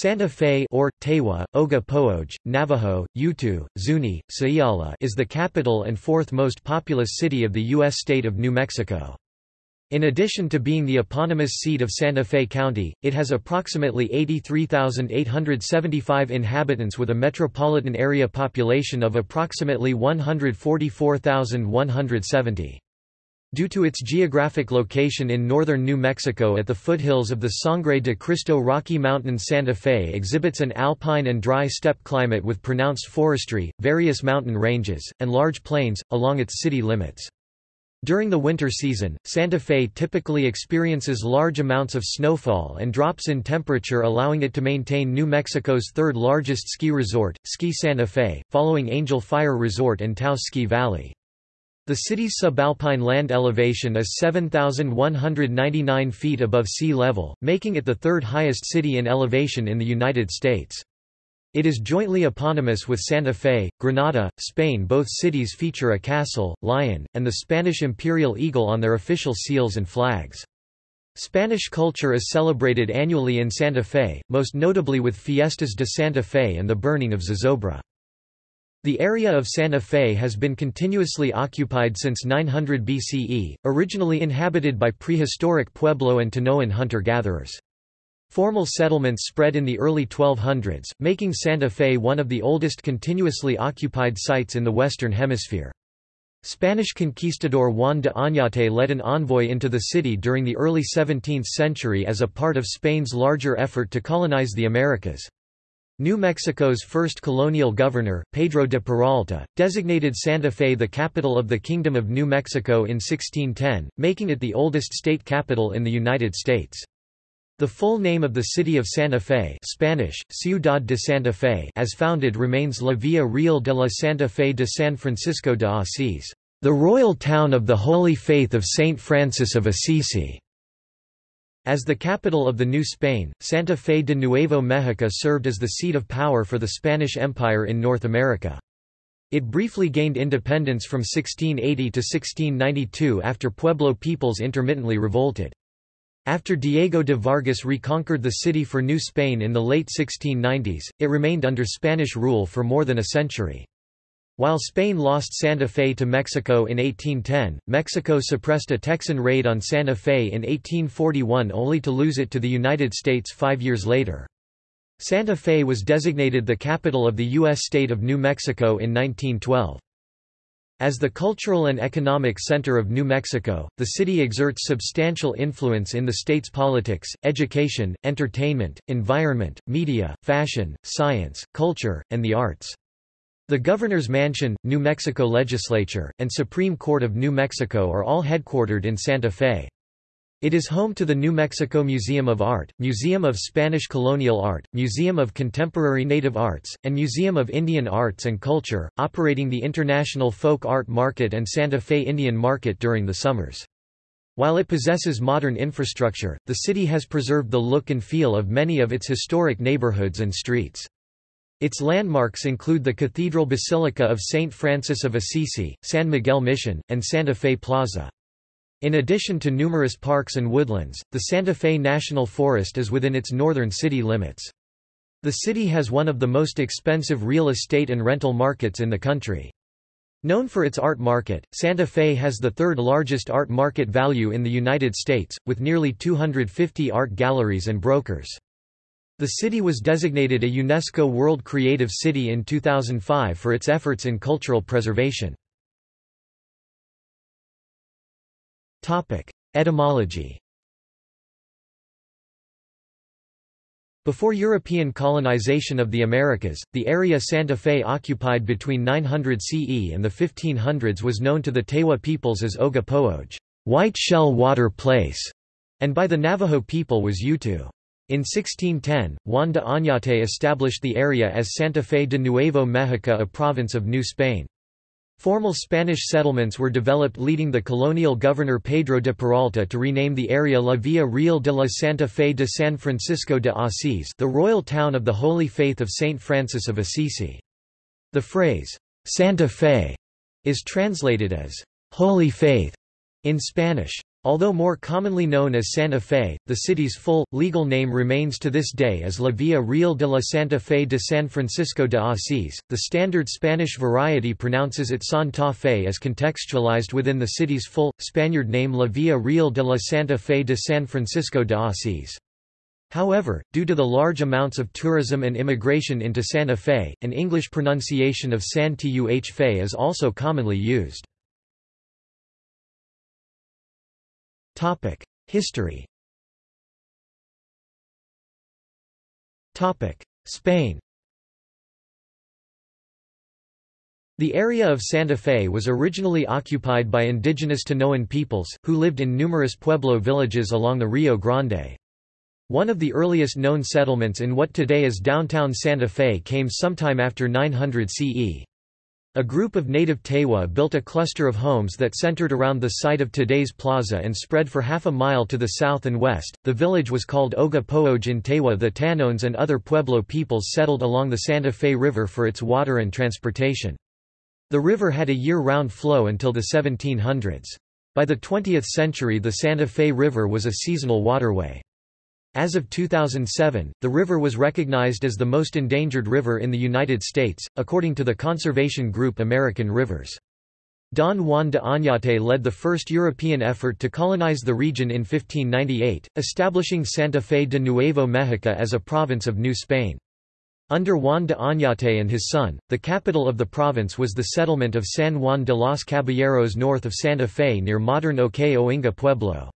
Santa Fe or, Tewa, Oga Pooj, Navajo, Utu, Zuni, Sayala is the capital and fourth most populous city of the U.S. state of New Mexico. In addition to being the eponymous seat of Santa Fe County, it has approximately 83,875 inhabitants with a metropolitan area population of approximately 144,170. Due to its geographic location in northern New Mexico at the foothills of the Sangre de Cristo Rocky Mountains Santa Fe exhibits an alpine and dry steppe climate with pronounced forestry, various mountain ranges, and large plains, along its city limits. During the winter season, Santa Fe typically experiences large amounts of snowfall and drops in temperature allowing it to maintain New Mexico's third largest ski resort, Ski Santa Fe, following Angel Fire Resort and Taos Ski Valley. The city's subalpine land elevation is 7,199 feet above sea level, making it the third highest city in elevation in the United States. It is jointly eponymous with Santa Fe, Granada, Spain Both cities feature a castle, lion, and the Spanish imperial eagle on their official seals and flags. Spanish culture is celebrated annually in Santa Fe, most notably with Fiestas de Santa Fe and the burning of Zozobra. The area of Santa Fe has been continuously occupied since 900 BCE, originally inhabited by prehistoric Pueblo and Tanoan hunter-gatherers. Formal settlements spread in the early 1200s, making Santa Fe one of the oldest continuously occupied sites in the Western Hemisphere. Spanish conquistador Juan de Oñate led an envoy into the city during the early 17th century as a part of Spain's larger effort to colonize the Americas. New Mexico's first colonial governor, Pedro de Peralta, designated Santa Fe the capital of the Kingdom of New Mexico in 1610, making it the oldest state capital in the United States. The full name of the city of Santa Fe Spanish, Ciudad de Santa Fe as founded remains La Villa Real de la Santa Fe de San Francisco de Asís, the royal town of the Holy Faith of Saint Francis of Assisi. As the capital of the New Spain, Santa Fe de Nuevo Mexico served as the seat of power for the Spanish Empire in North America. It briefly gained independence from 1680 to 1692 after Pueblo peoples intermittently revolted. After Diego de Vargas reconquered the city for New Spain in the late 1690s, it remained under Spanish rule for more than a century. While Spain lost Santa Fe to Mexico in 1810, Mexico suppressed a Texan raid on Santa Fe in 1841 only to lose it to the United States five years later. Santa Fe was designated the capital of the U.S. state of New Mexico in 1912. As the cultural and economic center of New Mexico, the city exerts substantial influence in the state's politics, education, entertainment, environment, media, fashion, science, culture, and the arts. The Governor's Mansion, New Mexico Legislature, and Supreme Court of New Mexico are all headquartered in Santa Fe. It is home to the New Mexico Museum of Art, Museum of Spanish Colonial Art, Museum of Contemporary Native Arts, and Museum of Indian Arts and Culture, operating the International Folk Art Market and Santa Fe Indian Market during the summers. While it possesses modern infrastructure, the city has preserved the look and feel of many of its historic neighborhoods and streets. Its landmarks include the Cathedral Basilica of St. Francis of Assisi, San Miguel Mission, and Santa Fe Plaza. In addition to numerous parks and woodlands, the Santa Fe National Forest is within its northern city limits. The city has one of the most expensive real estate and rental markets in the country. Known for its art market, Santa Fe has the third largest art market value in the United States, with nearly 250 art galleries and brokers. The city was designated a UNESCO World Creative City in 2005 for its efforts in cultural preservation. Etymology Before European colonization of the Americas, the area Santa Fe occupied between 900 CE and the 1500s was known to the Tewa peoples as Oga White Shell Water Place, and by the Navajo people was Utu. In 1610, Juan de Oñate established the area as Santa Fe de Nuevo Mexico a province of New Spain. Formal Spanish settlements were developed leading the colonial governor Pedro de Peralta to rename the area La Villa Real de la Santa Fe de San Francisco de Asís the royal town of the Holy Faith of Saint Francis of Assisi. The phrase, Santa Fe, is translated as Holy Faith in Spanish. Although more commonly known as Santa Fe, the city's full, legal name remains to this day as La Villa Real de la Santa Fe de San Francisco de Asís. The standard Spanish variety pronounces it Santa Fe as contextualized within the city's full, Spaniard name La Villa Real de la Santa Fe de San Francisco de Asís. However, due to the large amounts of tourism and immigration into Santa Fe, an English pronunciation of San Tuh Fe is also commonly used. History Spain The area of Santa Fe was originally occupied by indigenous Tanoan peoples, who lived in numerous pueblo villages along the Rio Grande. One of the earliest known settlements in what today is downtown Santa Fe came sometime after 900 CE. A group of native Tewa built a cluster of homes that centered around the site of today's plaza and spread for half a mile to the south and west. The village was called Oga Pooj in Tewa. The Tanoans and other Pueblo peoples settled along the Santa Fe River for its water and transportation. The river had a year-round flow until the 1700s. By the 20th century the Santa Fe River was a seasonal waterway. As of 2007, the river was recognized as the most endangered river in the United States, according to the conservation group American Rivers. Don Juan de Oñate led the first European effort to colonize the region in 1598, establishing Santa Fe de Nuevo México as a province of New Spain. Under Juan de Oñate and his son, the capital of the province was the settlement of San Juan de los Caballeros north of Santa Fe near modern Ohkay Owingeh Pueblo.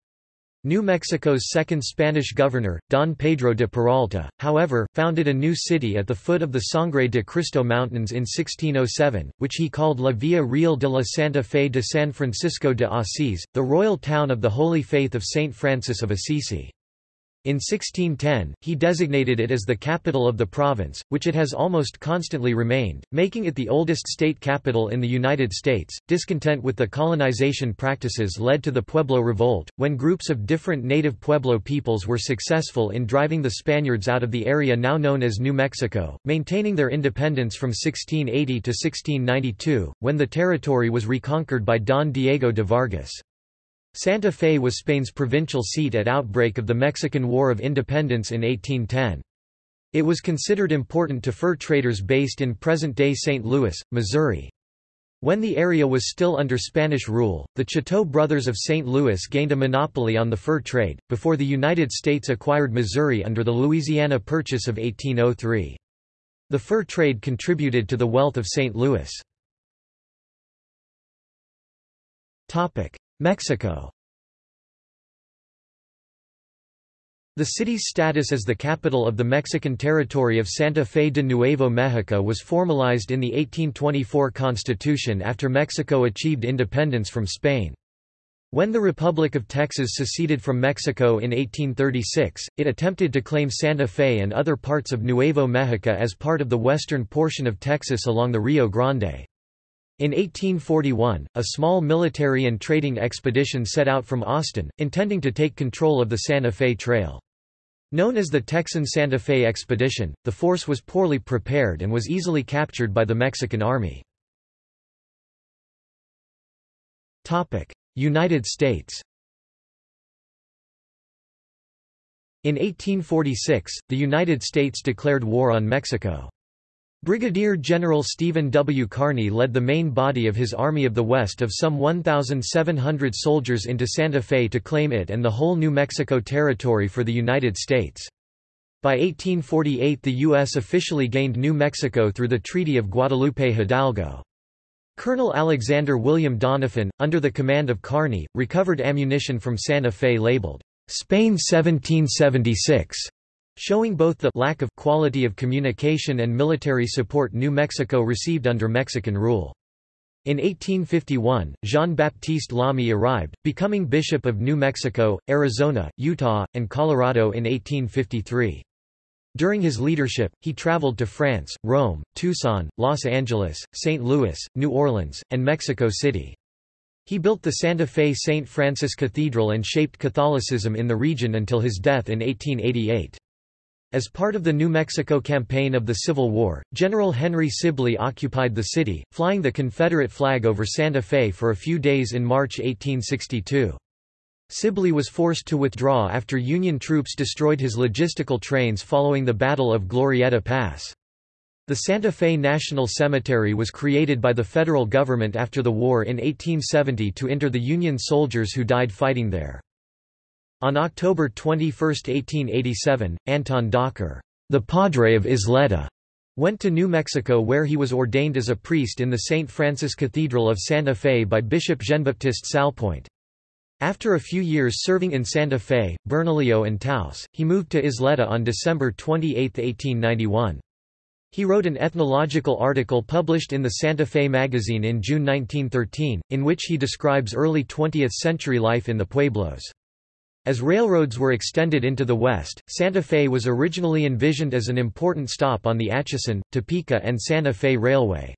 New Mexico's second Spanish governor, Don Pedro de Peralta, however, founded a new city at the foot of the Sangre de Cristo Mountains in 1607, which he called La Villa Real de la Santa Fe de San Francisco de Asís, the royal town of the Holy Faith of Saint Francis of Assisi. In 1610, he designated it as the capital of the province, which it has almost constantly remained, making it the oldest state capital in the United States. Discontent with the colonization practices led to the Pueblo Revolt, when groups of different native Pueblo peoples were successful in driving the Spaniards out of the area now known as New Mexico, maintaining their independence from 1680 to 1692, when the territory was reconquered by Don Diego de Vargas. Santa Fe was Spain's provincial seat at outbreak of the Mexican War of Independence in 1810. It was considered important to fur traders based in present-day St. Louis, Missouri. When the area was still under Spanish rule, the Chouteau brothers of St. Louis gained a monopoly on the fur trade, before the United States acquired Missouri under the Louisiana Purchase of 1803. The fur trade contributed to the wealth of St. Louis. Mexico The city's status as the capital of the Mexican territory of Santa Fe de Nuevo Mexico was formalized in the 1824 Constitution after Mexico achieved independence from Spain. When the Republic of Texas seceded from Mexico in 1836, it attempted to claim Santa Fe and other parts of Nuevo Mexico as part of the western portion of Texas along the Rio Grande. In 1841, a small military and trading expedition set out from Austin, intending to take control of the Santa Fe Trail. Known as the Texan Santa Fe Expedition, the force was poorly prepared and was easily captured by the Mexican Army. United States In 1846, the United States declared war on Mexico. Brigadier General Stephen W. Kearny led the main body of his Army of the West of some 1,700 soldiers into Santa Fe to claim it and the whole New Mexico Territory for the United States. By 1848 the U.S. officially gained New Mexico through the Treaty of Guadalupe Hidalgo. Colonel Alexander William Doniphan, under the command of Kearny, recovered ammunition from Santa Fe labeled, Spain 1776 showing both the lack of quality of communication and military support New Mexico received under Mexican rule. In 1851, Jean-Baptiste Lamy arrived, becoming Bishop of New Mexico, Arizona, Utah, and Colorado in 1853. During his leadership, he traveled to France, Rome, Tucson, Los Angeles, St. Louis, New Orleans, and Mexico City. He built the Santa Fe St. Francis Cathedral and shaped Catholicism in the region until his death in 1888. As part of the New Mexico campaign of the Civil War, General Henry Sibley occupied the city, flying the Confederate flag over Santa Fe for a few days in March 1862. Sibley was forced to withdraw after Union troops destroyed his logistical trains following the Battle of Glorieta Pass. The Santa Fe National Cemetery was created by the federal government after the war in 1870 to inter the Union soldiers who died fighting there. On October 21, 1887, Anton Docher, the Padre of Isleta, went to New Mexico where he was ordained as a priest in the St. Francis Cathedral of Santa Fe by Bishop Jean-Baptiste Salpointe. After a few years serving in Santa Fe, Bernalillo and Taos, he moved to Isleta on December 28, 1891. He wrote an ethnological article published in the Santa Fe magazine in June 1913, in which he describes early 20th-century life in the pueblos. As railroads were extended into the west, Santa Fe was originally envisioned as an important stop on the Atchison, Topeka and Santa Fe Railway.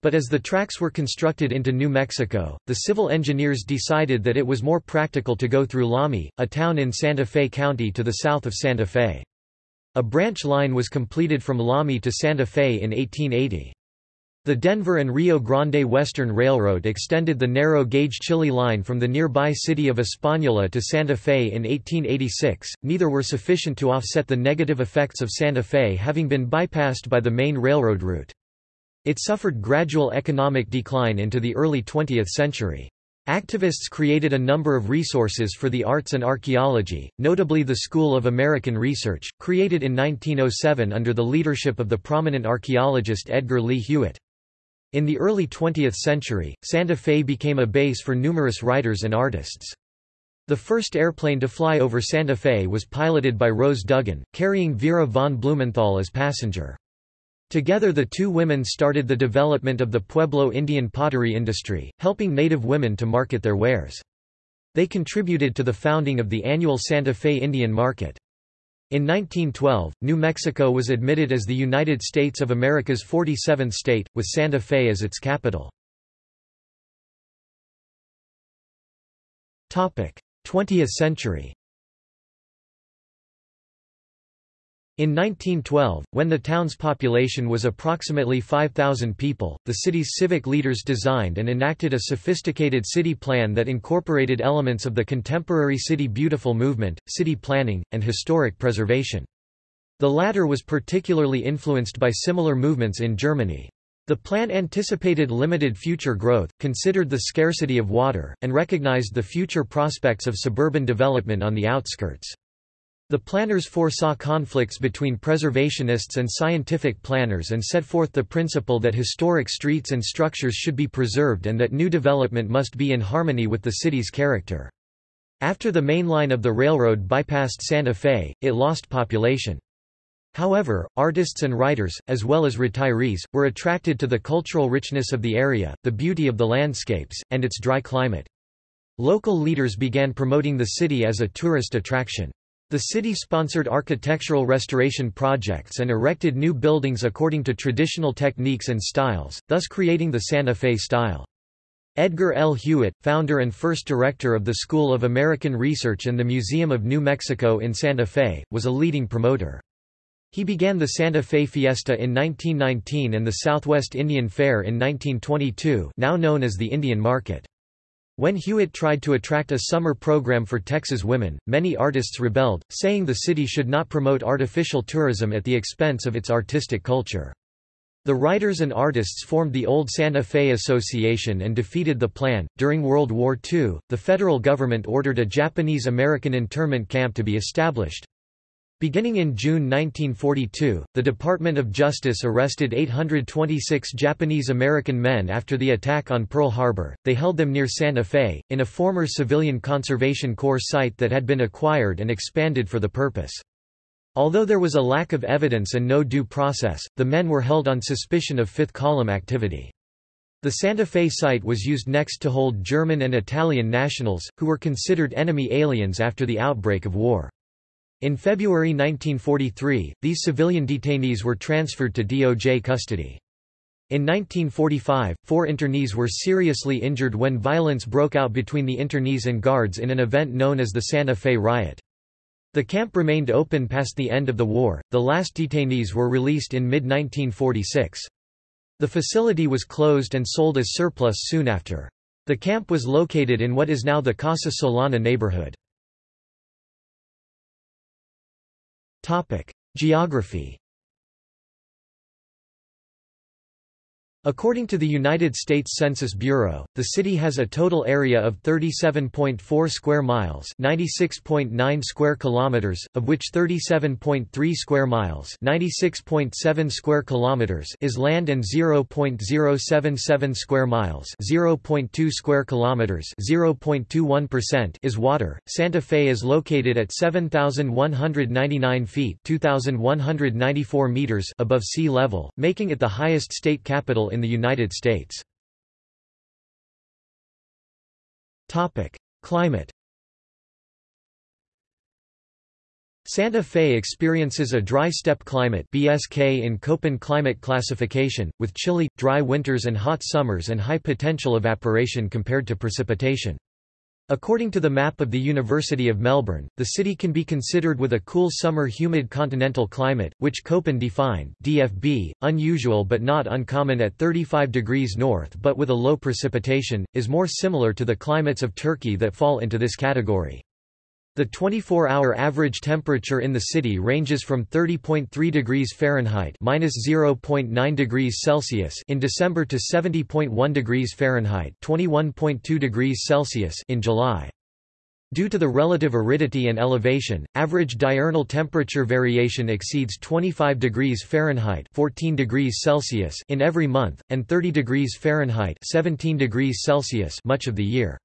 But as the tracks were constructed into New Mexico, the civil engineers decided that it was more practical to go through Lamy, a town in Santa Fe County to the south of Santa Fe. A branch line was completed from Lamy to Santa Fe in 1880. The Denver and Rio Grande Western Railroad extended the narrow-gauge Chili line from the nearby city of Española to Santa Fe in 1886, neither were sufficient to offset the negative effects of Santa Fe having been bypassed by the main railroad route. It suffered gradual economic decline into the early 20th century. Activists created a number of resources for the arts and archaeology, notably the School of American Research, created in 1907 under the leadership of the prominent archaeologist Edgar Lee Hewett. In the early 20th century, Santa Fe became a base for numerous writers and artists. The first airplane to fly over Santa Fe was piloted by Rose Dougan, carrying Vera von Blumenthal as passenger. Together the two women started the development of the Pueblo Indian pottery industry, helping Native women to market their wares. They contributed to the founding of the annual Santa Fe Indian Market. In 1912, New Mexico was admitted as the United States of America's 47th state, with Santa Fe as its capital. 20th century In 1912, when the town's population was approximately 5,000 people, the city's civic leaders designed and enacted a sophisticated city plan that incorporated elements of the contemporary City Beautiful movement, city planning, and historic preservation. The latter was particularly influenced by similar movements in Germany. The plan anticipated limited future growth, considered the scarcity of water, and recognized the future prospects of suburban development on the outskirts. The planners foresaw conflicts between preservationists and scientific planners and set forth the principle that historic streets and structures should be preserved and that new development must be in harmony with the city's character. After the main line of the railroad bypassed Santa Fe, it lost population. However, artists and writers, as well as retirees, were attracted to the cultural richness of the area, the beauty of the landscapes, and its dry climate. Local leaders began promoting the city as a tourist attraction. The city sponsored architectural restoration projects and erected new buildings according to traditional techniques and styles, thus creating the Santa Fe style. Edgar L. Hewett, founder and first director of the School of American Research and the Museum of New Mexico in Santa Fe, was a leading promoter. He began the Santa Fe Fiesta in 1919 and the Southwest Indian Fair in 1922 now known as the Indian Market. When Hewett tried to attract a summer program for Texas women, many artists rebelled, saying the city should not promote artificial tourism at the expense of its artistic culture. The writers and artists formed the Old Santa Fe Association and defeated the plan. During World War II, the federal government ordered a Japanese American internment camp to be established. Beginning in June 1942, the Department of Justice arrested 826 Japanese American men after the attack on Pearl Harbor. They held them near Santa Fe, in a former Civilian Conservation Corps site that had been acquired and expanded for the purpose. Although there was a lack of evidence and no due process, the men were held on suspicion of fifth column activity. The Santa Fe site was used next to hold German and Italian nationals, who were considered enemy aliens after the outbreak of war. In February 1943, these civilian detainees were transferred to DOJ custody. In 1945, four internees were seriously injured when violence broke out between the internees and guards in an event known as the Santa Fe Riot. The camp remained open past the end of the war, the last detainees were released in mid-1946. The facility was closed and sold as surplus soon after. The camp was located in what is now the Casa Solana neighborhood. Geography According to the United States Census Bureau, the city has a total area of 37.4 square miles, 96.9 square kilometers, of which 37.3 square miles, 96.7 square kilometers is land and 0.077 square miles, 0.2 square kilometers, 0.21% is water. Santa Fe is located at 7199 feet, 2194 meters above sea level, making it the highest state capital in the United States. Topic: Climate Santa Fe experiences a dry steppe climate BSK in Köppen climate classification, with chilly, dry winters and hot summers and high potential evaporation compared to precipitation. According to the map of the University of Melbourne, the city can be considered with a cool summer humid continental climate, which Köppen defined DFB, unusual but not uncommon at 35 degrees north but with a low precipitation, is more similar to the climates of Turkey that fall into this category. The 24-hour average temperature in the city ranges from 30.3 degrees Fahrenheit (-0.9 degrees Celsius) in December to 70.1 degrees Fahrenheit (21.2 degrees Celsius) in July. Due to the relative aridity and elevation, average diurnal temperature variation exceeds 25 degrees Fahrenheit 14 degrees Celsius in every month, and 30 degrees Fahrenheit 17 degrees Celsius much of the year.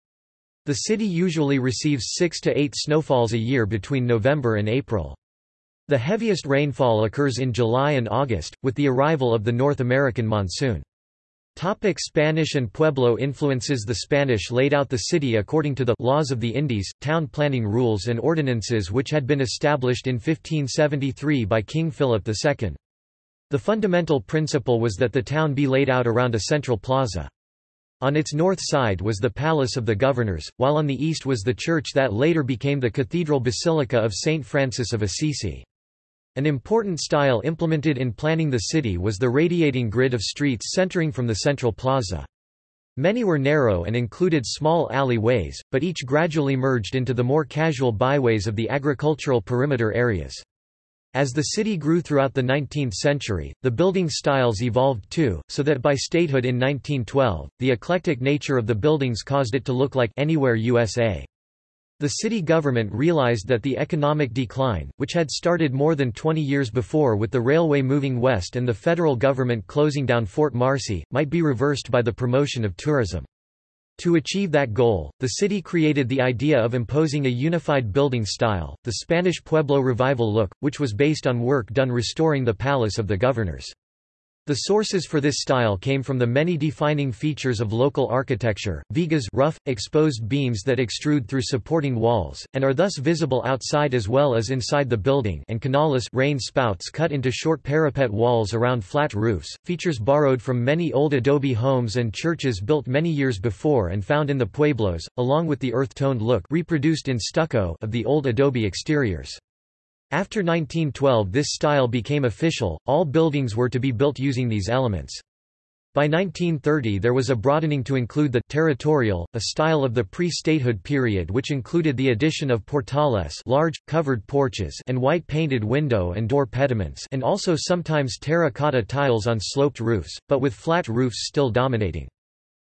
The city usually receives 6 to 8 snowfalls a year between November and April. The heaviest rainfall occurs in July and August, with the arrival of the North American monsoon. Topic Spanish and Pueblo influences The Spanish laid out the city according to the laws of the Indies, town planning rules and ordinances which had been established in 1573 by King Philip II. The fundamental principle was that the town be laid out around a central plaza. On its north side was the Palace of the Governors, while on the east was the church that later became the Cathedral Basilica of St. Francis of Assisi. An important style implemented in planning the city was the radiating grid of streets centering from the central plaza. Many were narrow and included small alleyways, but each gradually merged into the more casual byways of the agricultural perimeter areas. As the city grew throughout the 19th century, the building styles evolved too, so that by statehood in 1912, the eclectic nature of the buildings caused it to look like anywhere USA. The city government realized that the economic decline, which had started more than 20 years before with the railway moving west and the federal government closing down Fort Marcy, might be reversed by the promotion of tourism. To achieve that goal, the city created the idea of imposing a unified building style, the Spanish Pueblo Revival look, which was based on work done restoring the Palace of the Governors. The sources for this style came from the many defining features of local architecture, vigas rough, exposed beams that extrude through supporting walls, and are thus visible outside as well as inside the building and canales rain spouts cut into short parapet walls around flat roofs, features borrowed from many old adobe homes and churches built many years before and found in the pueblos, along with the earth-toned look reproduced in stucco of the old adobe exteriors. After 1912 this style became official, all buildings were to be built using these elements. By 1930 there was a broadening to include the territorial, a style of the pre-statehood period which included the addition of portales large, covered porches and white painted window and door pediments and also sometimes terracotta tiles on sloped roofs, but with flat roofs still dominating.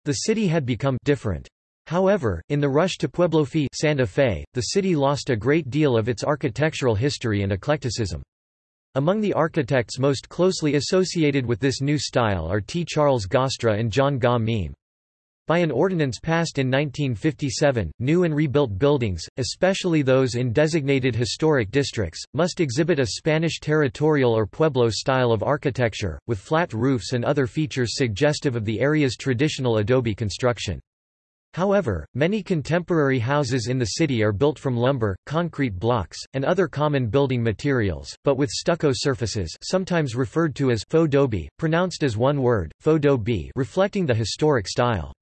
The city had become different. However, in the rush to Pueblofy Santa Fe, the city lost a great deal of its architectural history and eclecticism. Among the architects most closely associated with this new style are T. Charles Gaastra and John Gaw Meem. By an ordinance passed in 1957, new and rebuilt buildings, especially those in designated historic districts, must exhibit a Spanish territorial or Pueblo style of architecture, with flat roofs and other features suggestive of the area's traditional adobe construction. However, many contemporary houses in the city are built from lumber, concrete blocks, and other common building materials, but with stucco surfaces sometimes referred to as faux dobie, pronounced as one word, faux dobie reflecting the historic style.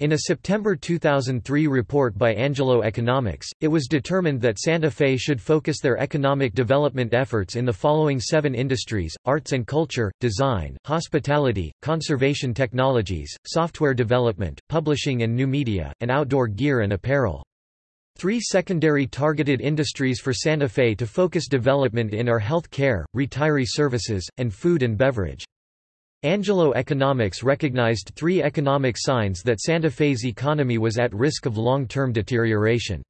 In a September 2003 report by Angelo Economics, it was determined that Santa Fe should focus their economic development efforts in the following seven industries, arts and culture, design, hospitality, conservation technologies, software development, publishing and new media, and outdoor gear and apparel. Three secondary targeted industries for Santa Fe to focus development in are health care, retiree services, and food and beverage. Angelo Economics recognized three economic signs that Santa Fe's economy was at risk of long-term deterioration.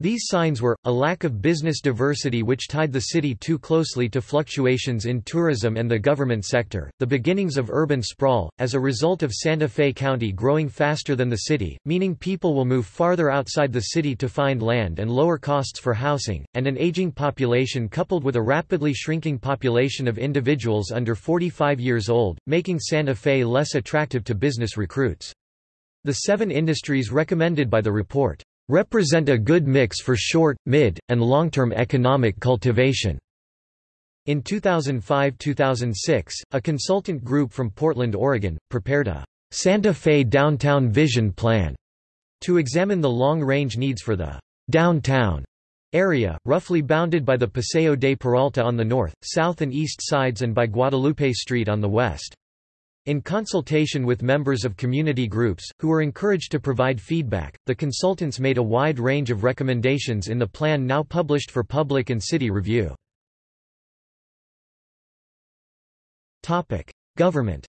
These signs were, a lack of business diversity which tied the city too closely to fluctuations in tourism and the government sector, the beginnings of urban sprawl, as a result of Santa Fe County growing faster than the city, meaning people will move farther outside the city to find land and lower costs for housing, and an aging population coupled with a rapidly shrinking population of individuals under 45 years old, making Santa Fe less attractive to business recruits. The seven industries recommended by the report represent a good mix for short, mid, and long-term economic cultivation. In 2005–2006, a consultant group from Portland, Oregon, prepared a Santa Fe Downtown Vision Plan to examine the long-range needs for the downtown area, roughly bounded by the Paseo de Peralta on the north, south and east sides and by Guadalupe Street on the west. In consultation with members of community groups, who were encouraged to provide feedback, the consultants made a wide range of recommendations in the plan now published for public and city review. Government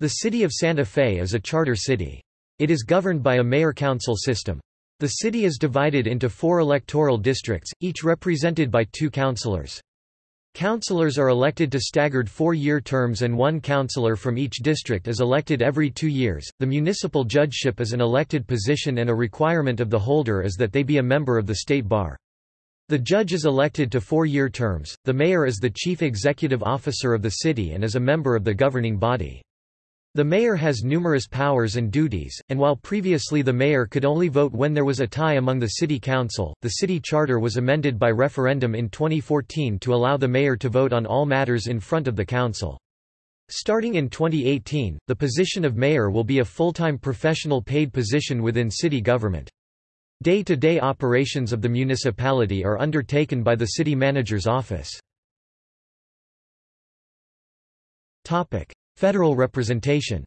The city of Santa Fe is a charter city. It is governed by a mayor-council system. The city is divided into four electoral districts, each represented by two councilors. Councillors are elected to staggered four-year terms and one councillor from each district is elected every two years. The municipal judgeship is an elected position and a requirement of the holder is that they be a member of the state bar. The judge is elected to four-year terms, the mayor is the chief executive officer of the city and is a member of the governing body. The mayor has numerous powers and duties, and while previously the mayor could only vote when there was a tie among the city council, the city charter was amended by referendum in 2014 to allow the mayor to vote on all matters in front of the council. Starting in 2018, the position of mayor will be a full-time professional paid position within city government. Day-to-day -day operations of the municipality are undertaken by the city manager's office. Federal representation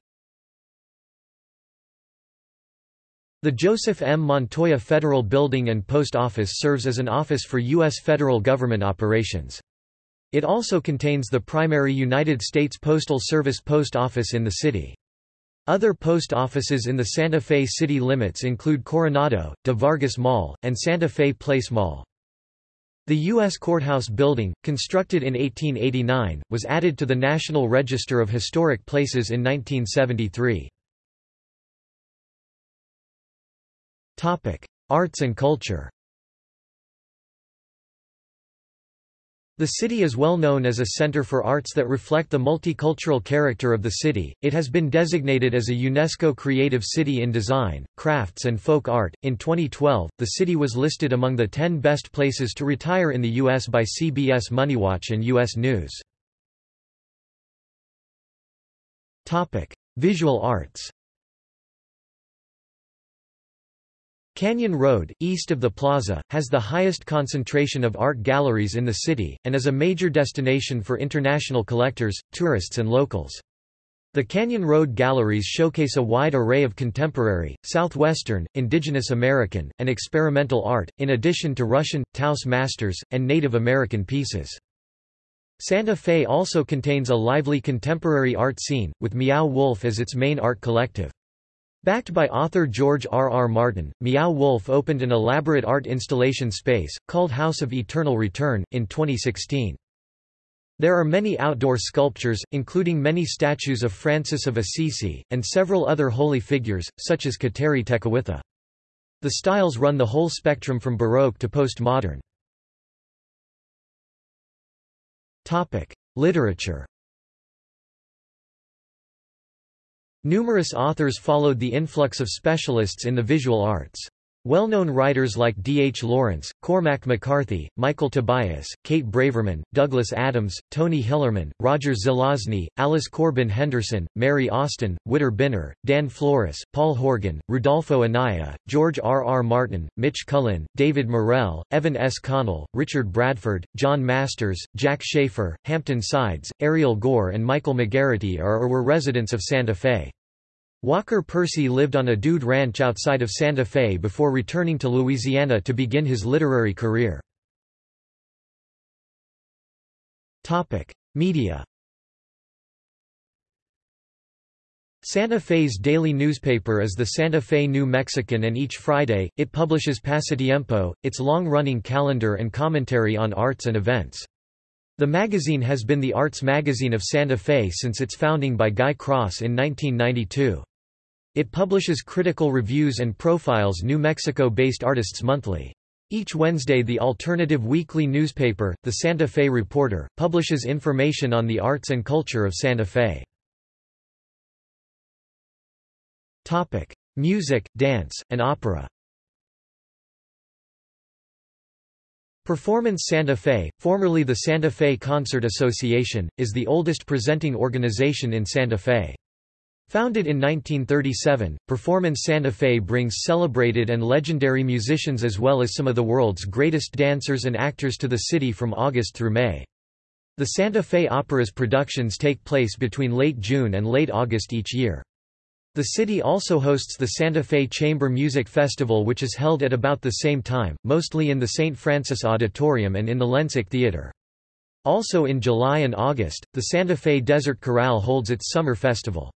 The Joseph M. Montoya Federal Building and Post Office serves as an office for U.S. federal government operations. It also contains the primary United States Postal Service post office in the city. Other post offices in the Santa Fe city limits include Coronado, De Vargas Mall, and Santa Fe Place Mall. The U.S. Courthouse Building, constructed in 1889, was added to the National Register of Historic Places in 1973. Arts and culture The city is well known as a center for arts that reflect the multicultural character of the city. It has been designated as a UNESCO Creative City in Design, Crafts and Folk Art. In 2012, the city was listed among the 10 best places to retire in the U.S. by CBS MoneyWatch and U.S. News. Topic: Visual arts. Canyon Road, east of the plaza, has the highest concentration of art galleries in the city, and is a major destination for international collectors, tourists and locals. The Canyon Road galleries showcase a wide array of contemporary, southwestern, indigenous American, and experimental art, in addition to Russian, Taos masters, and Native American pieces. Santa Fe also contains a lively contemporary art scene, with Meow Wolf as its main art collective. Backed by author George R. R. Martin, Meow Wolf opened an elaborate art installation space, called House of Eternal Return, in 2016. There are many outdoor sculptures, including many statues of Francis of Assisi, and several other holy figures, such as Kateri Tekakwitha. The styles run the whole spectrum from Baroque to postmodern. Literature Numerous authors followed the influx of specialists in the visual arts. Well-known writers like D. H. Lawrence, Cormac McCarthy, Michael Tobias, Kate Braverman, Douglas Adams, Tony Hillerman, Roger Zelazny, Alice Corbin Henderson, Mary Austin, Witter Bynner, Dan Flores, Paul Horgan, Rudolfo Anaya, George R. R. Martin, Mitch Cullin, David Morrell, Evan S. Connell, Richard Bradford, John Masters, Jack Schaefer, Hampton Sides, Ariel Gore and Michael McGarrity are or were residents of Santa Fe. Walker Percy lived on a dude ranch outside of Santa Fe before returning to Louisiana to begin his literary career. Media Santa Fe's daily newspaper is the Santa Fe New Mexican and each Friday, it publishes Pasatiempo, its long-running calendar and commentary on arts and events. The magazine has been the arts magazine of Santa Fe since its founding by Guy Cross in 1992. It publishes critical reviews and profiles New Mexico-based artists monthly. Each Wednesday the alternative weekly newspaper, the Santa Fe Reporter, publishes information on the arts and culture of Santa Fe. Topic: Music, dance, and opera Performance Santa Fe, formerly the Santa Fe Concert Association, is the oldest presenting organization in Santa Fe. Founded in 1937, Performance Santa Fe brings celebrated and legendary musicians as well as some of the world's greatest dancers and actors to the city from August through May. The Santa Fe Opera's productions take place between late June and late August each year. The city also hosts the Santa Fe Chamber Music Festival which is held at about the same time, mostly in the St. Francis Auditorium and in the Lensic Theater. Also in July and August, the Santa Fe Desert Chorale holds its summer festival.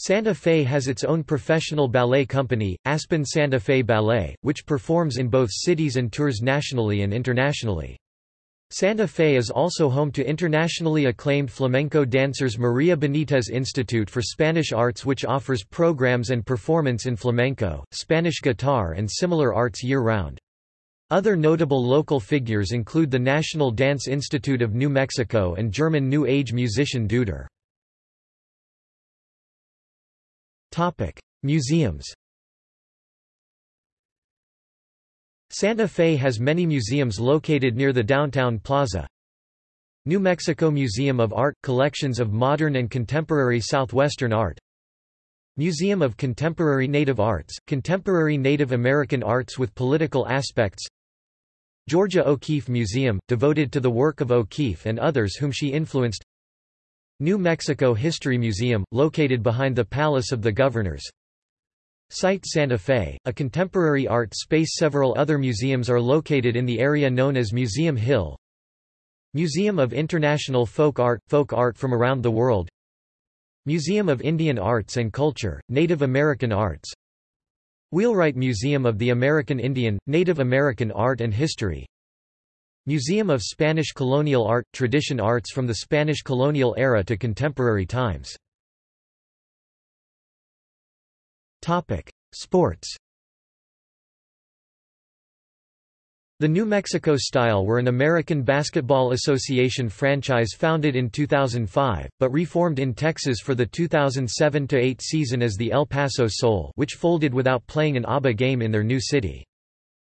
Santa Fe has its own professional ballet company, Aspen Santa Fe Ballet, which performs in both cities and tours nationally and internationally. Santa Fe is also home to internationally acclaimed flamenco dancers Maria Benitez Institute for Spanish Arts which offers programs and performance in flamenco, Spanish guitar and similar arts year-round. Other notable local figures include the National Dance Institute of New Mexico and German New Age musician Deuter. Topic: Museums. Santa Fe has many museums located near the downtown plaza. New Mexico Museum of Art – collections of modern and contemporary southwestern art Museum of Contemporary Native Arts – contemporary Native American arts with political aspects Georgia O'Keeffe Museum – devoted to the work of O'Keeffe and others whom she influenced New Mexico History Museum, located behind the Palace of the Governors. Site Santa Fe, a contemporary art space Several other museums are located in the area known as Museum Hill. Museum of International Folk Art – folk art from around the world Museum of Indian Arts and Culture, Native American Arts Wheelwright Museum of the American Indian, Native American Art and History Museum of Spanish Colonial Art – Tradition arts from the Spanish colonial era to contemporary times. Sports The New Mexico Style were an American Basketball Association franchise founded in 2005, but reformed in Texas for the 2007–8 season as the El Paso Soul which folded without playing an ABA game in their new city.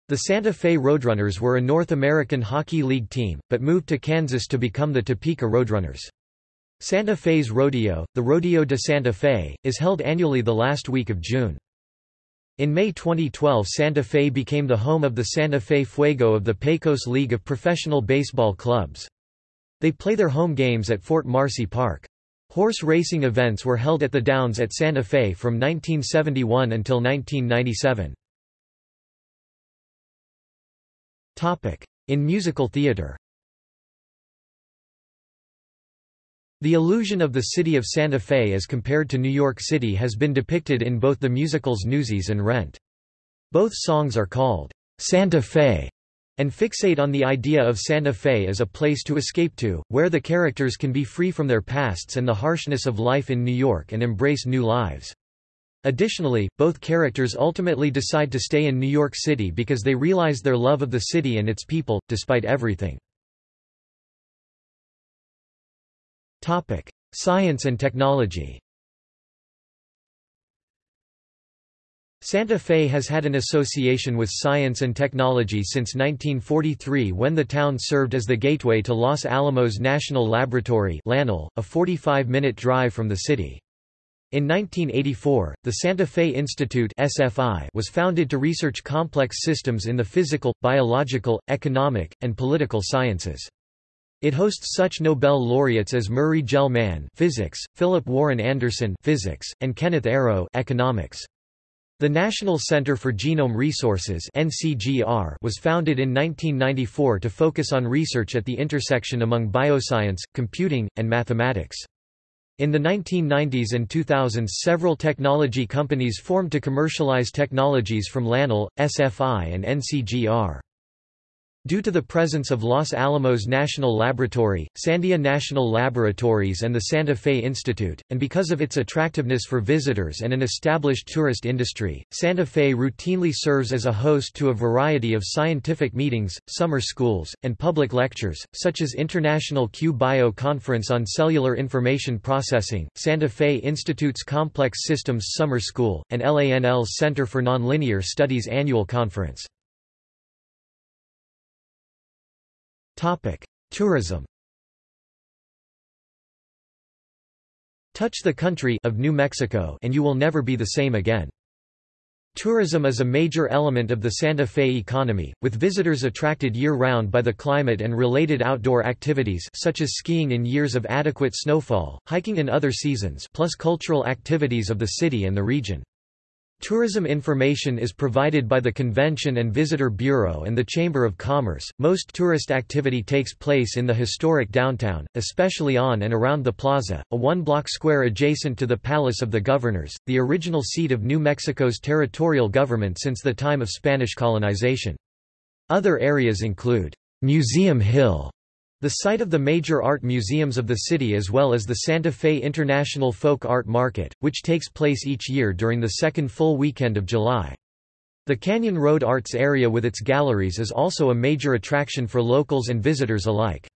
The Santa Fe Roadrunners were a North American Hockey League team, but moved to Kansas to become the Topeka Roadrunners. Santa Fe's Rodeo, the Rodeo de Santa Fe, is held annually the last week of June. In May 2012 Santa Fe became the home of the Santa Fe Fuego of the Pecos League of Professional Baseball Clubs. They play their home games at Fort Marcy Park. Horse racing events were held at the Downs at Santa Fe from 1971 until 1997. In musical theater The illusion of the city of Santa Fe as compared to New York City has been depicted in both the musicals Newsies and Rent. Both songs are called Santa Fe and fixate on the idea of Santa Fe as a place to escape to, where the characters can be free from their pasts and the harshness of life in New York and embrace new lives. Additionally, both characters ultimately decide to stay in New York City because they realize their love of the city and its people, despite everything. Science and technology Santa Fe has had an association with science and technology since 1943 when the town served as the gateway to Los Alamos National Laboratory a 45-minute drive from the city. In 1984, the Santa Fe Institute SFI was founded to research complex systems in the physical, biological, economic, and political sciences. It hosts such Nobel laureates as Murray Gell-Mann physics, Philip Warren Anderson physics, and Kenneth Arrow economics. The National Center for Genome Resources NCGR was founded in 1994 to focus on research at the intersection among bioscience, computing, and mathematics. In the 1990s and 2000s several technology companies formed to commercialize technologies from LANL, SFI and NCGR. Due to the presence of Los Alamos National Laboratory, Sandia National Laboratories and the Santa Fe Institute, and because of its attractiveness for visitors and an established tourist industry, Santa Fe routinely serves as a host to a variety of scientific meetings, summer schools, and public lectures, such as International Q-Bio Conference on Cellular Information Processing, Santa Fe Institute's Complex Systems Summer School, and LANL's Center for Nonlinear Studies Annual Conference. Tourism Touch the country of New Mexico and you will never be the same again. Tourism is a major element of the Santa Fe economy, with visitors attracted year-round by the climate and related outdoor activities such as skiing in years of adequate snowfall, hiking in other seasons plus cultural activities of the city and the region. Tourism information is provided by the Convention and Visitor Bureau and the Chamber of Commerce. Most tourist activity takes place in the historic downtown, especially on and around the plaza, a one block square adjacent to the Palace of the Governors, the original seat of New Mexico's territorial government since the time of Spanish colonization. Other areas include Museum Hill, the site of the major art museums of the city as well as the Santa Fe International Folk Art Market, which takes place each year during the second full weekend of July. The Canyon Road Arts area with its galleries is also a major attraction for locals and visitors alike.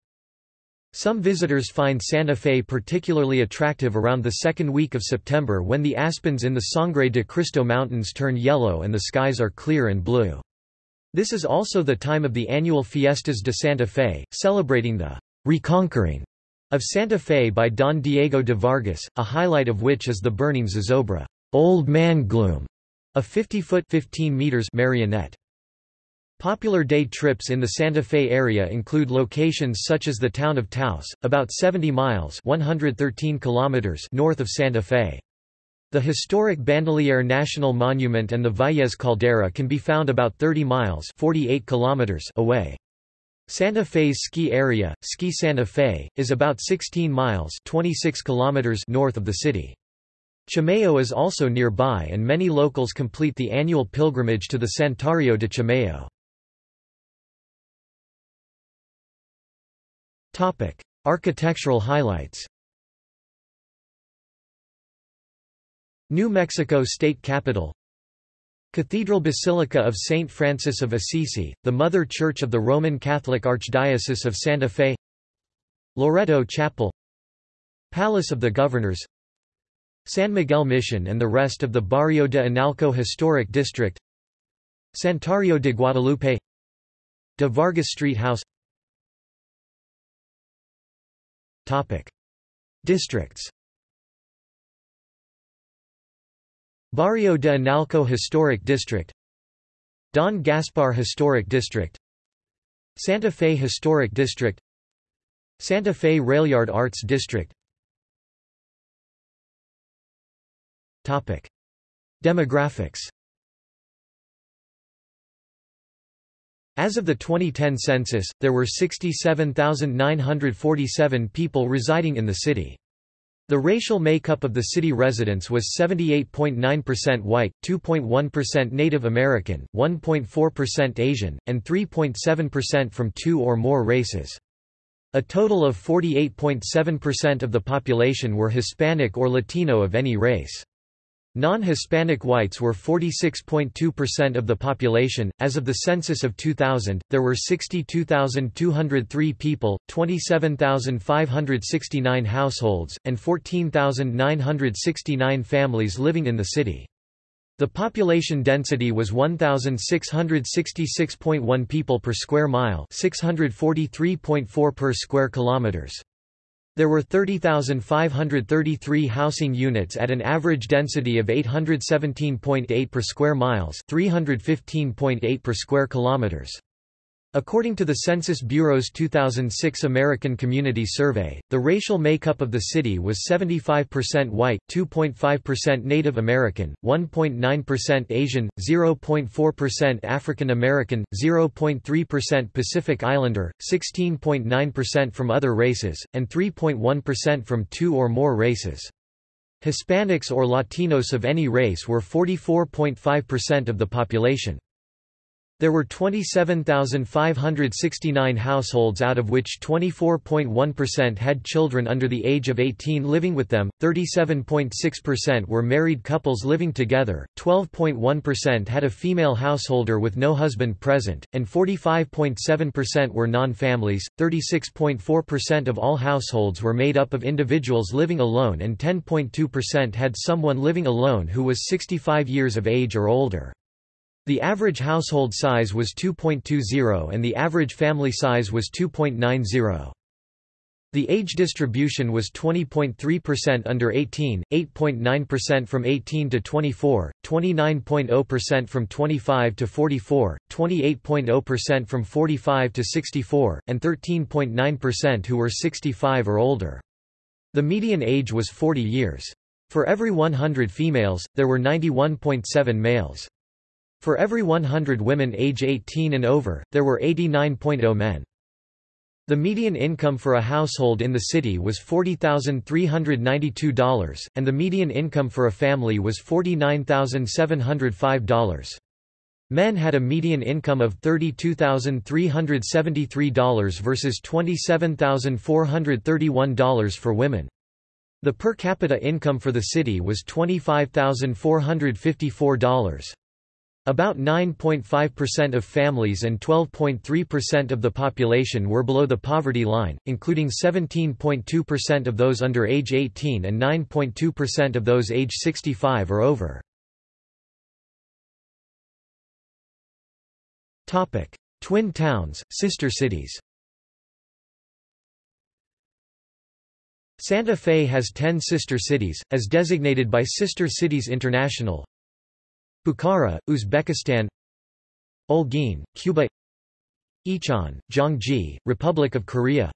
Some visitors find Santa Fe particularly attractive around the second week of September when the aspens in the Sangre de Cristo Mountains turn yellow and the skies are clear and blue. This is also the time of the annual Fiestas de Santa Fe, celebrating the reconquering of Santa Fe by Don Diego de Vargas, a highlight of which is the burning zozobra Old Man Gloom, a 50-foot 15 meters marionette. Popular day trips in the Santa Fe area include locations such as the town of Taos, about 70 miles 113 kilometers north of Santa Fe. The historic Bandelier National Monument and the Valles Caldera can be found about 30 miles 48 kilometers away. Santa Fe's ski area, Ski Santa Fe, is about 16 miles 26 kilometers north of the city. Chimayo is also nearby and many locals complete the annual pilgrimage to the Santuario de Chimayo. Architectural highlights New Mexico State Capitol. Cathedral Basilica of St. Francis of Assisi, the Mother Church of the Roman Catholic Archdiocese of Santa Fe. Loreto Chapel. Palace of the Governors. San Miguel Mission and the rest of the Barrio de Analco Historic District. Santuario de Guadalupe. De Vargas Street House. Topic. Districts Barrio de Analco Historic District Don Gaspar Historic District Santa Fe Historic District Santa Fe Railyard Arts District Topic. Demographics As of the 2010 census, there were 67,947 people residing in the city. The racial makeup of the city residents was 78.9% white, 2.1% Native American, 1.4% Asian, and 3.7% from two or more races. A total of 48.7% of the population were Hispanic or Latino of any race. Non-Hispanic whites were 46.2% of the population. As of the census of 2000, there were 62,203 people, 27,569 households, and 14,969 families living in the city. The population density was 1666.1 people per square mile, 643.4 per square kilometers. There were 30,533 housing units at an average density of 817.8 per square miles, 315.8 per square kilometers. According to the Census Bureau's 2006 American Community Survey, the racial makeup of the city was 75% white, 2.5% Native American, 1.9% Asian, 0.4% African American, 0.3% Pacific Islander, 16.9% from other races, and 3.1% from two or more races. Hispanics or Latinos of any race were 44.5% of the population. There were 27,569 households out of which 24.1% had children under the age of 18 living with them, 37.6% were married couples living together, 12.1% had a female householder with no husband present, and 45.7% were non-families, 36.4% of all households were made up of individuals living alone and 10.2% had someone living alone who was 65 years of age or older. The average household size was 2.20 and the average family size was 2.90. The age distribution was 20.3% under 18, 8.9% from 18 to 24, 29.0% from 25 to 44, 28.0% from 45 to 64, and 13.9% who were 65 or older. The median age was 40 years. For every 100 females, there were 91.7 males. For every 100 women age 18 and over, there were 89.0 men. The median income for a household in the city was $40,392, and the median income for a family was $49,705. Men had a median income of $32,373 versus $27,431 for women. The per capita income for the city was $25,454. About 9.5% of families and 12.3% of the population were below the poverty line, including 17.2% of those under age 18 and 9.2% of those age 65 or over. Twin towns, sister cities Santa Fe has 10 sister cities, as designated by Sister Cities International, Bukhara, Uzbekistan. Holguín, Cuba. Icheon, Gyeonggi, Republic of Korea.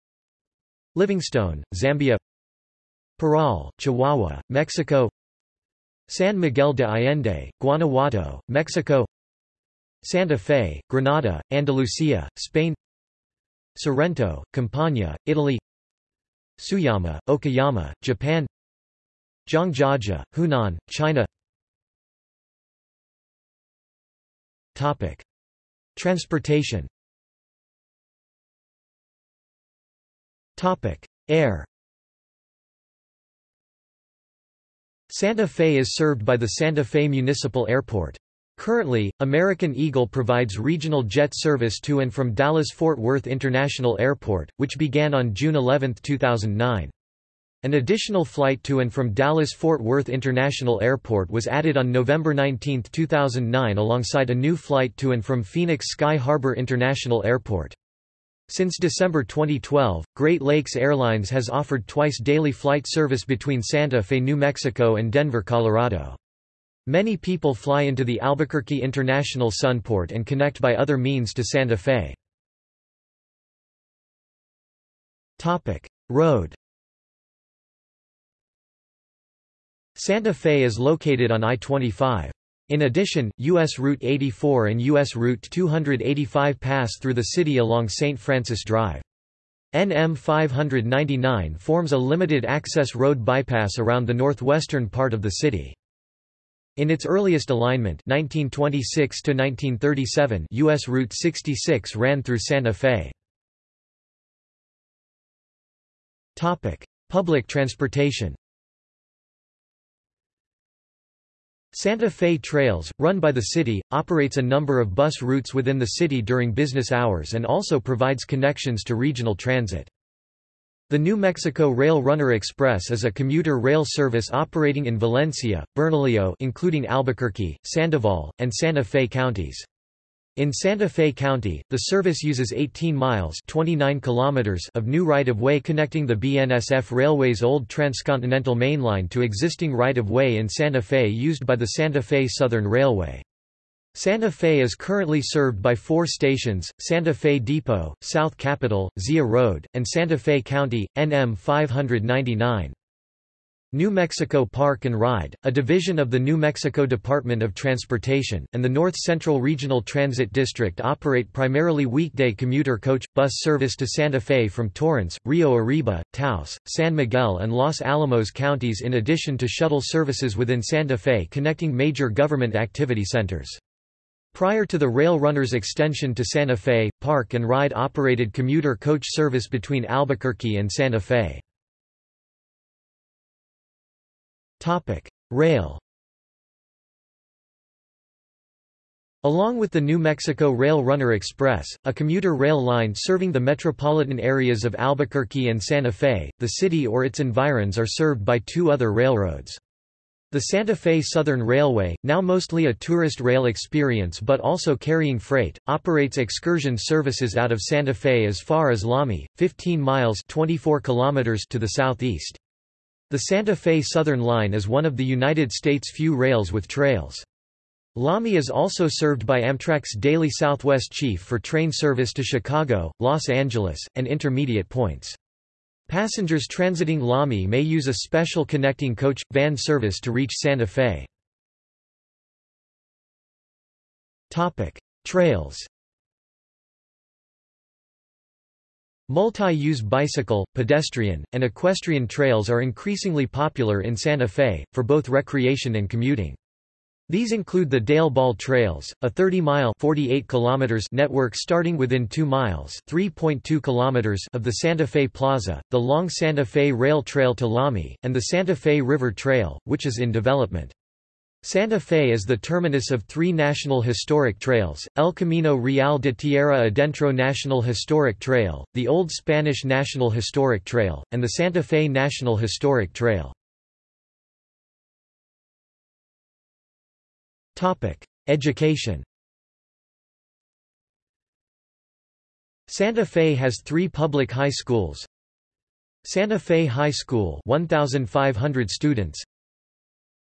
Livingstone, Zambia. Parral, Chihuahua, Mexico. San Miguel de Allende, Guanajuato, Mexico. Santa Fe, Granada, Andalusia, Spain. Sorrento, Campania, Italy. Tsuyama, Okayama, Japan. Zhangjiajie, Hunan, China Topic. Transportation Topic. Air Santa Fe is served by the Santa Fe Municipal Airport. Currently, American Eagle provides regional jet service to and from Dallas-Fort Worth International Airport, which began on June 11, 2009. An additional flight to and from Dallas-Fort Worth International Airport was added on November 19, 2009 alongside a new flight to and from Phoenix Sky Harbor International Airport. Since December 2012, Great Lakes Airlines has offered twice daily flight service between Santa Fe, New Mexico and Denver, Colorado. Many people fly into the Albuquerque International Sunport and connect by other means to Santa Fe. Road Santa Fe is located on I-25. In addition, U.S. Route 84 and U.S. Route 285 pass through the city along St. Francis Drive. NM 599 forms a limited-access road bypass around the northwestern part of the city. In its earliest alignment 1926 U.S. Route 66 ran through Santa Fe. Public transportation Santa Fe Trails, run by the city, operates a number of bus routes within the city during business hours and also provides connections to regional transit. The New Mexico Rail Runner Express is a commuter rail service operating in Valencia, Bernalillo including Albuquerque, Sandoval, and Santa Fe counties. In Santa Fe County, the service uses 18 miles 29 kilometers of new right-of-way connecting the BNSF Railway's old transcontinental mainline to existing right-of-way in Santa Fe used by the Santa Fe Southern Railway. Santa Fe is currently served by four stations, Santa Fe Depot, South Capitol, Zia Road, and Santa Fe County, NM 599. New Mexico Park and Ride, a division of the New Mexico Department of Transportation, and the North Central Regional Transit District operate primarily weekday commuter coach, bus service to Santa Fe from Torrance, Rio Arriba, Taos, San Miguel and Los Alamos counties in addition to shuttle services within Santa Fe connecting major government activity centers. Prior to the Rail Runners extension to Santa Fe, Park and Ride operated commuter coach service between Albuquerque and Santa Fe. Rail Along with the New Mexico Rail Runner Express, a commuter rail line serving the metropolitan areas of Albuquerque and Santa Fe, the city or its environs are served by two other railroads. The Santa Fe Southern Railway, now mostly a tourist rail experience but also carrying freight, operates excursion services out of Santa Fe as far as Lamy, 15 miles 24 kilometers to the southeast. The Santa Fe Southern Line is one of the United States' few rails with trails. Lamy is also served by Amtrak's daily Southwest Chief for train service to Chicago, Los Angeles, and intermediate points. Passengers transiting Lamy may use a special connecting coach, van service to reach Santa Fe. Topic: Trails Multi-use bicycle, pedestrian, and equestrian trails are increasingly popular in Santa Fe, for both recreation and commuting. These include the Dale Ball Trails, a 30-mile (48 kilometers) network starting within 2 miles (3.2 kilometers) of the Santa Fe Plaza, the long Santa Fe Rail Trail to Lamy, and the Santa Fe River Trail, which is in development. Santa Fe is the terminus of three National Historic Trails, El Camino Real de Tierra Adentro National Historic Trail, the Old Spanish National Historic Trail, and the Santa Fe National Historic Trail. Education. Santa Fe has three public high schools. Santa Fe High School 1,500 students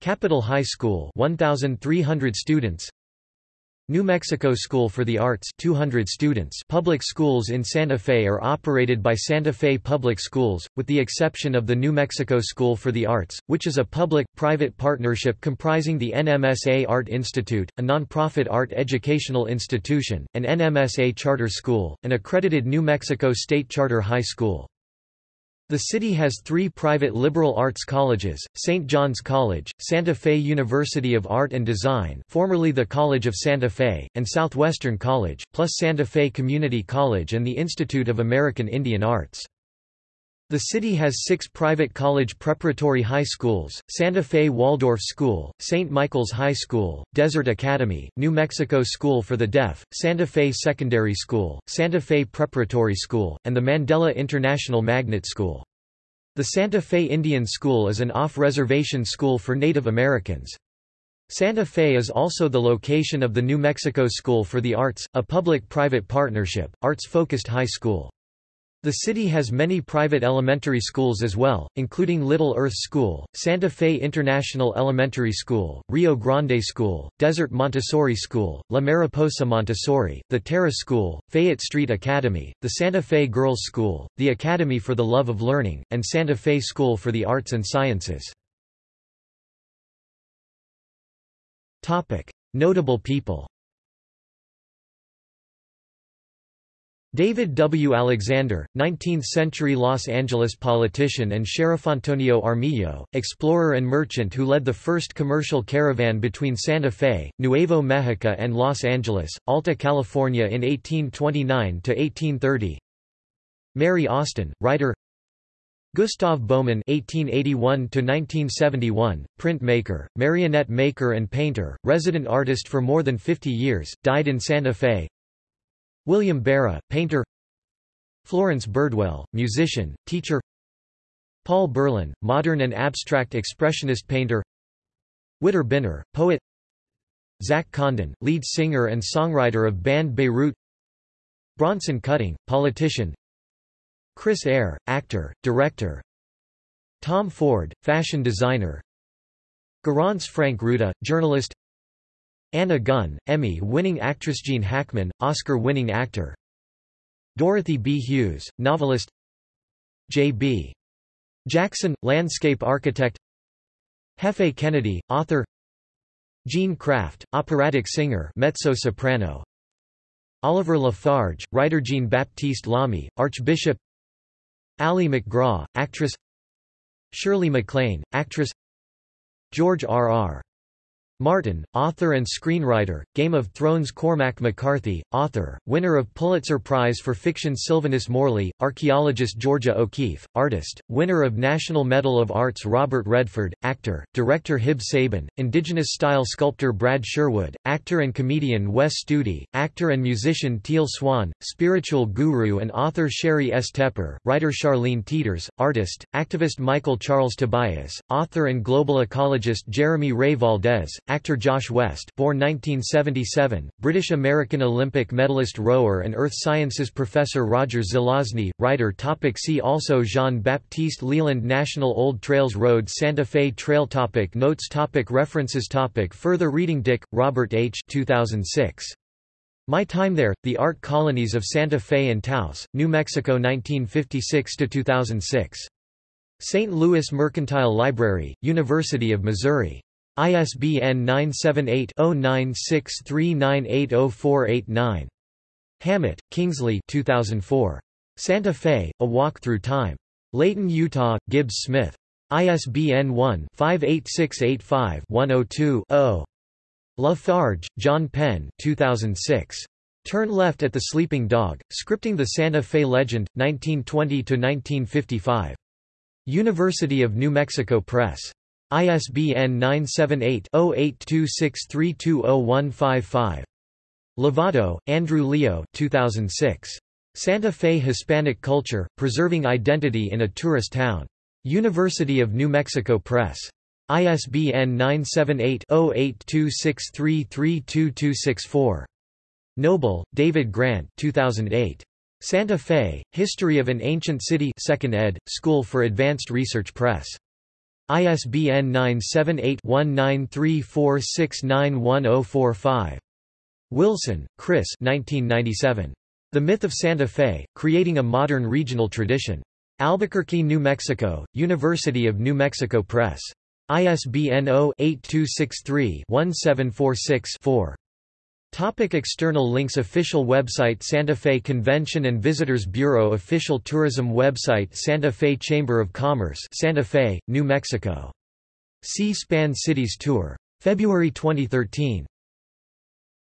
Capitol High School 1,300 students New Mexico School for the Arts 200 students Public schools in Santa Fe are operated by Santa Fe Public Schools, with the exception of the New Mexico School for the Arts, which is a public-private partnership comprising the NMSA Art Institute, a nonprofit art educational institution, and NMSA Charter School, an accredited New Mexico State Charter High School. The city has three private liberal arts colleges, St. John's College, Santa Fe University of Art and Design formerly the College of Santa Fe, and Southwestern College, plus Santa Fe Community College and the Institute of American Indian Arts. The city has six private college preparatory high schools, Santa Fe Waldorf School, St. Michael's High School, Desert Academy, New Mexico School for the Deaf, Santa Fe Secondary School, Santa Fe Preparatory School, and the Mandela International Magnet School. The Santa Fe Indian School is an off-reservation school for Native Americans. Santa Fe is also the location of the New Mexico School for the Arts, a public-private partnership, arts-focused high school. The city has many private elementary schools as well, including Little Earth School, Santa Fe International Elementary School, Rio Grande School, Desert Montessori School, La Mariposa Montessori, the Terra School, Fayette Street Academy, the Santa Fe Girls School, the Academy for the Love of Learning, and Santa Fe School for the Arts and Sciences. Notable people David W. Alexander, 19th-century Los Angeles politician and Sheriff Antonio Armijo, explorer and merchant who led the first commercial caravan between Santa Fe, Nuevo Mexico and Los Angeles, Alta California in 1829–1830 Mary Austin, writer Gustave Baumann (1881–1971), printmaker, marionette maker, and painter, resident artist for more than 50 years, died in Santa Fe. William Berra, painter Florence Birdwell, musician, teacher Paul Burlin, modern and abstract expressionist painter Witter Bynner, poet Zach Condon, lead singer and songwriter of band Beirut Bronson Cutting, politician Chris Eyre, actor, director Tom Ford, fashion designer Garance Franke-Ruta, journalist Anna Gunn, Emmy-winning actress Gene Hackman, Oscar-winning actor Dorothy B. Hughes, novelist J.B. Jackson, landscape architect Hefe Kennedy, author Jean Kraft, operatic singer mezzo-soprano Oliver Lafarge, writer Jean-Baptiste Lamy, Archbishop Ali MacGraw, actress Shirley MacLaine, actress George R. R. Martin, author and screenwriter, Game of Thrones Cormac McCarthy, author, winner of Pulitzer Prize for Fiction Sylvanus Morley, archaeologist Georgia O'Keeffe, artist, winner of National Medal of Arts Robert Redford, actor, director Hib Sabin, indigenous-style sculptor Brad Sherwood, actor and comedian Wes Studi, actor and musician Teal Swan, spiritual guru and author Sheri S. Tepper, writer Charlene Teters, artist, activist Michael Charles Tobias, author and global ecologist Jeremy Ray Valdez, Actor Josh West born 1977, British-American Olympic medalist rower and earth sciences professor Roger Zelazny, writer topic See also Jean-Baptiste Leland National Old Trails Road Santa Fe Trail topic Notes topic References topic Further reading Dick, Robert H. 2006. My Time There, The Art Colonies of Santa Fe and Taos, New Mexico 1956–2006. St. Louis Mercantile Library, University of Missouri. ISBN 978-0963980489. Hammett, Kingsley 2004. Santa Fe, A Walk Through Time. Layton, Utah, Gibbs Smith. ISBN 1-58685-102-0. Lafarge, John Penn 2006. Turn Left at the Sleeping Dog, Scripting the Santa Fe Legend, 1920–1955. University of New Mexico Press. ISBN 978-0826320155. Lovato, Andrew Leo 2006. Santa Fe Hispanic Culture, Preserving Identity in a Tourist Town. University of New Mexico Press. ISBN 978-0826332264. Noble, David Grant 2008. Santa Fe, History of an Ancient City 2nd ed., School for Advanced Research Press. ISBN 978-1934691045. Wilson, Chris 1997. The Myth of Santa Fe, Creating a Modern Regional Tradition. Albuquerque, New Mexico, University of New Mexico Press. ISBN 0-8263-1746-4. Topic external links Official website Santa Fe Convention and Visitors Bureau Official tourism website Santa Fe Chamber of Commerce Santa Fe, New Mexico. C-SPAN Cities Tour. February 2013.